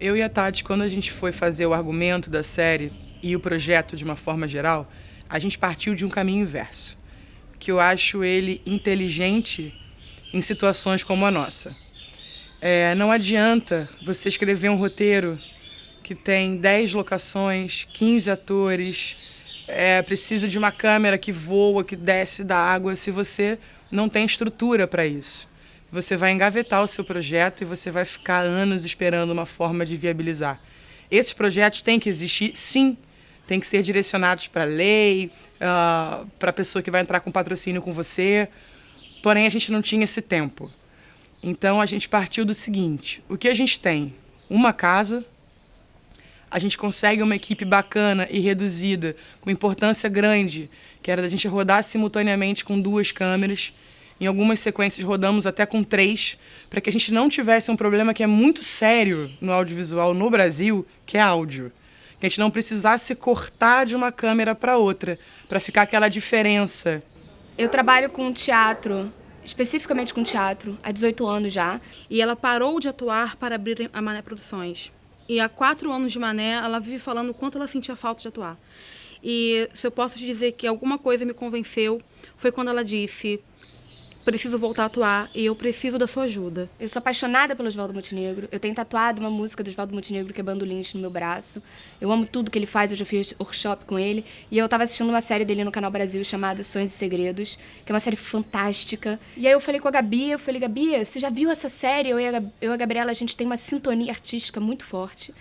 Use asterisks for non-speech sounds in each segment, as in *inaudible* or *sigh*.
Eu e a Tati, quando a gente foi fazer o argumento da série e o projeto de uma forma geral, a gente partiu de um caminho inverso, que eu acho ele inteligente em situações como a nossa. É, não adianta você escrever um roteiro que tem 10 locações, 15 atores, é, precisa de uma câmera que voa, que desce da água, se você não tem estrutura para isso. Você vai engavetar o seu projeto e você vai ficar anos esperando uma forma de viabilizar. Esses projetos têm que existir, sim, têm que ser direcionados para a lei, uh, para a pessoa que vai entrar com patrocínio com você, porém a gente não tinha esse tempo. Então a gente partiu do seguinte: o que a gente tem? Uma casa, a gente consegue uma equipe bacana e reduzida, com importância grande, que era da gente rodar simultaneamente com duas câmeras. Em algumas sequências rodamos até com três, para que a gente não tivesse um problema que é muito sério no audiovisual no Brasil, que é áudio. Que a gente não precisasse cortar de uma câmera para outra, para ficar aquela diferença. Eu trabalho com teatro especificamente com teatro, há 18 anos já. E ela parou de atuar para abrir a Mané Produções. E há quatro anos de Mané, ela vive falando o quanto ela sentia falta de atuar. E se eu posso te dizer que alguma coisa me convenceu, foi quando ela disse: preciso voltar a atuar e eu preciso da sua ajuda. Eu sou apaixonada pelo Oswaldo Montenegro. Eu tenho tatuado uma música do Oswaldo Montenegro, que é Bandolins, no meu braço. Eu amo tudo que ele faz, eu já fiz workshop com ele. E eu estava assistindo uma série dele no Canal Brasil chamada Sonhos e Segredos, que é uma série fantástica. E aí eu falei com a Gabi, eu falei, Gabi, você já viu essa série? Eu e a, eu e a Gabriela, a gente tem uma sintonia artística muito forte.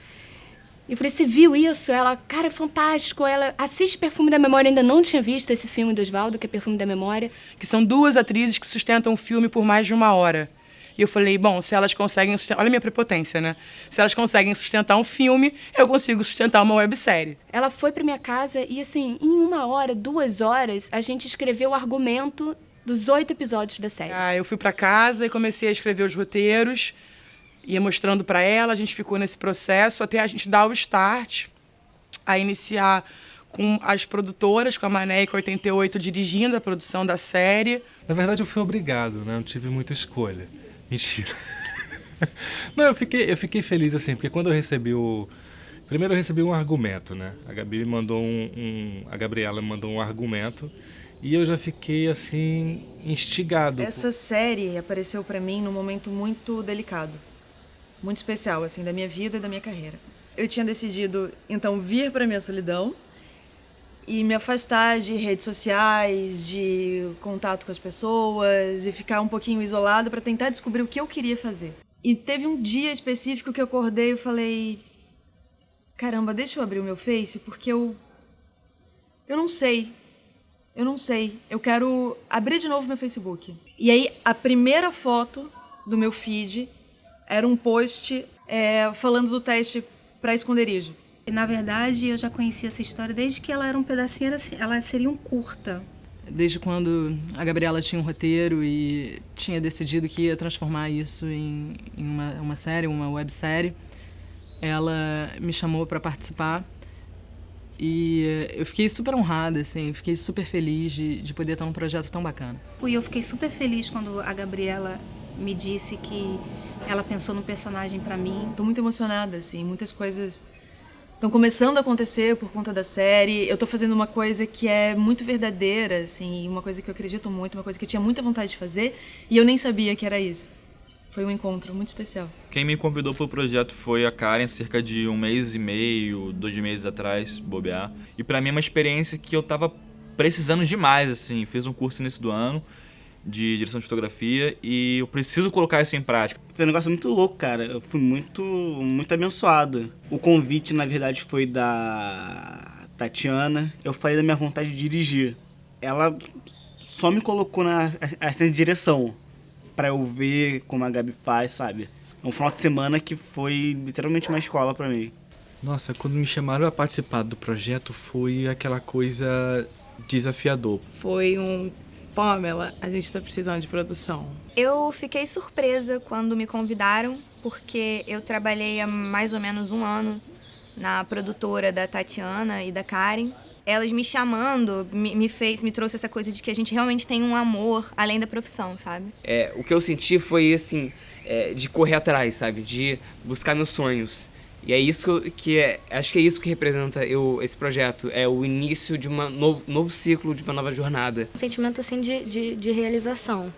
Eu falei, você viu isso? Ela, cara, é fantástico. Ela assiste Perfume da Memória, ainda não tinha visto esse filme do Oswaldo, que é Perfume da Memória. Que são duas atrizes que sustentam o filme por mais de uma hora. E eu falei, bom, se elas conseguem sustentar... Olha a minha prepotência, né? Se elas conseguem sustentar um filme, eu consigo sustentar uma websérie. Ela foi pra minha casa e, assim, em uma hora, duas horas, a gente escreveu o argumento dos oito episódios da série. Ah, eu fui para casa e comecei a escrever os roteiros ia mostrando para ela, a gente ficou nesse processo até a gente dar o start, a iniciar com as produtoras, com a Mané e com a 88 dirigindo a produção da série. Na verdade eu fui obrigado, né? Não tive muita escolha. Mentira. *laughs* Não, eu fiquei, eu fiquei feliz assim, porque quando eu recebi o... Primeiro eu recebi um argumento, né? A Gabi mandou um, um... A Gabriela mandou um argumento e eu já fiquei assim instigado. Essa série apareceu para mim num momento muito delicado muito especial, assim, da minha vida e da minha carreira. Eu tinha decidido, então, vir para minha solidão e me afastar de redes sociais, de contato com as pessoas e ficar um pouquinho isolado para tentar descobrir o que eu queria fazer. E teve um dia específico que eu acordei e falei: caramba, deixa eu abrir o meu Face porque eu. Eu não sei. Eu não sei. Eu quero abrir de novo meu Facebook. E aí, a primeira foto do meu feed era um post é, falando do teste para esconderijo. Na verdade, eu já conhecia essa história desde que ela era um pedacinho, ela seria um curta. Desde quando a Gabriela tinha um roteiro e tinha decidido que ia transformar isso em, em uma, uma série, uma websérie, ela me chamou para participar e eu fiquei super honrada, assim, fiquei super feliz de, de poder estar num projeto tão bacana. E eu fiquei super feliz quando a Gabriela me disse que ela pensou no personagem para mim. Tô muito emocionada, assim, muitas coisas estão começando a acontecer por conta da série. Eu tô fazendo uma coisa que é muito verdadeira, assim, uma coisa que eu acredito muito, uma coisa que eu tinha muita vontade de fazer e eu nem sabia que era isso. Foi um encontro muito especial. Quem me convidou para o projeto foi a Karen, cerca de um mês e meio, dois meses atrás, bobear. E para mim é uma experiência que eu tava precisando demais, assim. Fiz um curso início do ano de direção de fotografia e eu preciso colocar isso em prática. Foi um negócio muito louco, cara. Eu fui muito, muito abençoado. O convite, na verdade, foi da Tatiana. Eu falei da minha vontade de dirigir. Ela só me colocou na assistente de direção para eu ver como a Gabi faz, sabe? É um final de semana que foi literalmente uma escola para mim. Nossa, quando me chamaram a participar do projeto foi aquela coisa desafiador. Foi um Pamela, a gente está precisando de produção. Eu fiquei surpresa quando me convidaram, porque eu trabalhei há mais ou menos um ano na produtora da Tatiana e da Karen. Elas me chamando me, me fez, me trouxe essa coisa de que a gente realmente tem um amor além da profissão, sabe? É, o que eu senti foi assim, é, de correr atrás, sabe? De buscar meus sonhos. E é isso que é, acho que é isso que representa eu, esse projeto, é o início de um novo, novo ciclo, de uma nova jornada. Um sentimento assim de, de, de realização.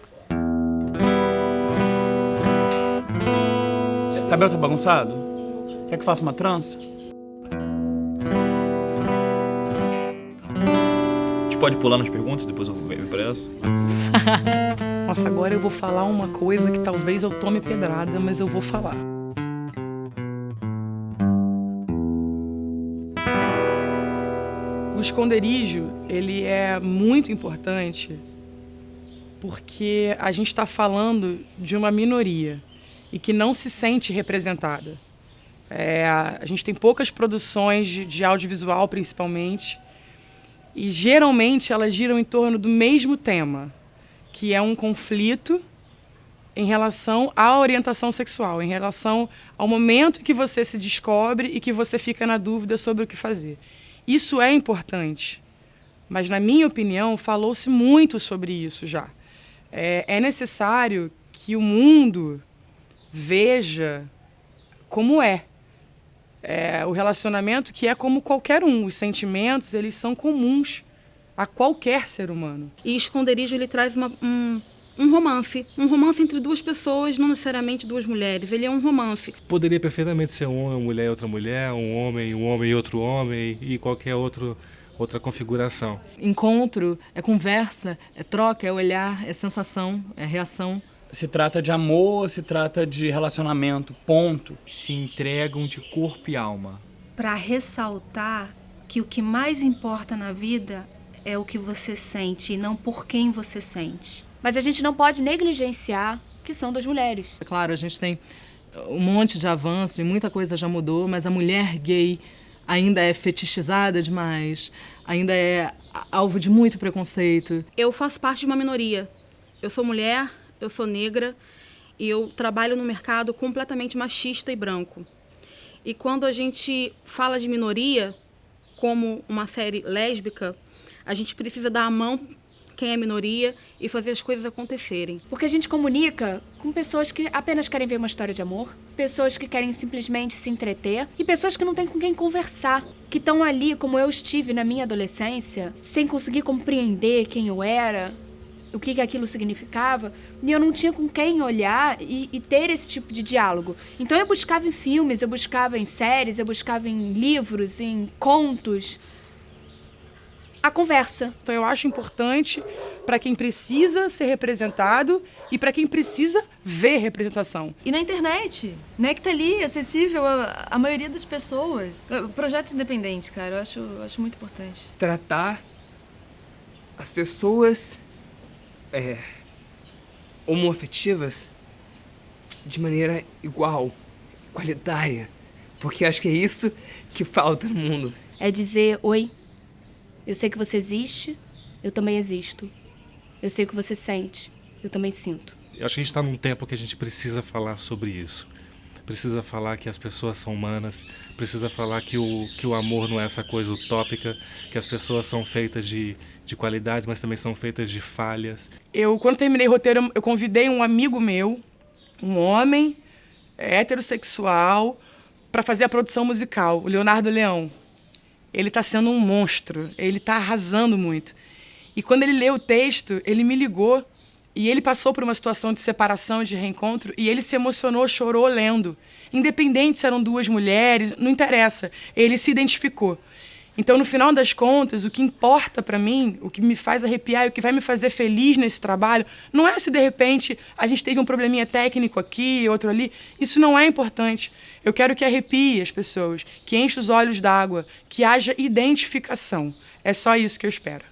Cabelo tá bagunçado? Quer que faça uma trança? A gente pode pular nas perguntas, depois eu venho para essa? *laughs* Nossa, agora eu vou falar uma coisa que talvez eu tome pedrada, mas eu vou falar. O esconderijo, ele é muito importante porque a gente está falando de uma minoria e que não se sente representada. É, a gente tem poucas produções de, de audiovisual, principalmente, e geralmente elas giram em torno do mesmo tema, que é um conflito em relação à orientação sexual, em relação ao momento que você se descobre e que você fica na dúvida sobre o que fazer. Isso é importante, mas, na minha opinião, falou-se muito sobre isso já. É, é necessário que o mundo veja como é. é. O relacionamento que é como qualquer um. Os sentimentos, eles são comuns a qualquer ser humano. E Esconderijo, ele traz uma, um, um romance. Um romance entre duas pessoas, não necessariamente duas mulheres. Ele é um romance. Poderia perfeitamente ser um homem, uma mulher e outra mulher, um homem, um homem e outro homem, e qualquer outro, outra configuração. Encontro é conversa, é troca, é olhar, é sensação, é reação. Se trata de amor, se trata de relacionamento, ponto. Se entregam de corpo e alma. Para ressaltar que o que mais importa na vida é o que você sente e não por quem você sente. Mas a gente não pode negligenciar que são das mulheres. É claro, a gente tem um monte de avanço e muita coisa já mudou, mas a mulher gay ainda é fetichizada demais, ainda é alvo de muito preconceito. Eu faço parte de uma minoria. Eu sou mulher, eu sou negra e eu trabalho no mercado completamente machista e branco. E quando a gente fala de minoria, como uma série lésbica, a gente precisa dar a mão quem é minoria e fazer as coisas acontecerem. Porque a gente comunica com pessoas que apenas querem ver uma história de amor, pessoas que querem simplesmente se entreter e pessoas que não têm com quem conversar, que estão ali como eu estive na minha adolescência, sem conseguir compreender quem eu era, o que, que aquilo significava, e eu não tinha com quem olhar e, e, ter esse tipo de diálogo. Então eu buscava em filmes, eu buscava em séries, eu buscava em livros, em contos, a conversa. Então eu acho importante para quem precisa ser representado e para quem precisa ver representação. E na internet, né, que tá ali, acessível a, a maioria das pessoas. Projetos independentes, cara, eu acho, eu acho muito importante. Tratar as pessoas é, homoafetivas de maneira igual, qualitária. Porque acho que é isso que falta no mundo. É dizer, oi, eu sei que você existe, eu também existo. Eu sei o que você sente, eu também sinto. Eu acho que a gente está num tempo que a gente precisa falar sobre isso. Precisa falar que as pessoas são humanas, precisa falar que o, que o amor não é essa coisa utópica, que as pessoas são feitas de, de qualidades, mas também são feitas de falhas. Eu, quando terminei o roteiro, eu convidei um amigo meu, um homem heterossexual, para fazer a produção musical, o Leonardo Leão ele está sendo um monstro, ele está arrasando muito. E quando ele leu o texto, ele me ligou e ele passou por uma situação de separação, de reencontro, e ele se emocionou, chorou lendo. Independente se eram duas mulheres, não interessa, ele se identificou. Então, no final das contas, o que importa para mim, o que me faz arrepiar, o que vai me fazer feliz nesse trabalho, não é se de repente a gente teve um probleminha técnico aqui, outro ali. Isso não é importante. Eu quero que arrepie as pessoas, que enche os olhos d'água, que haja identificação. É só isso que eu espero.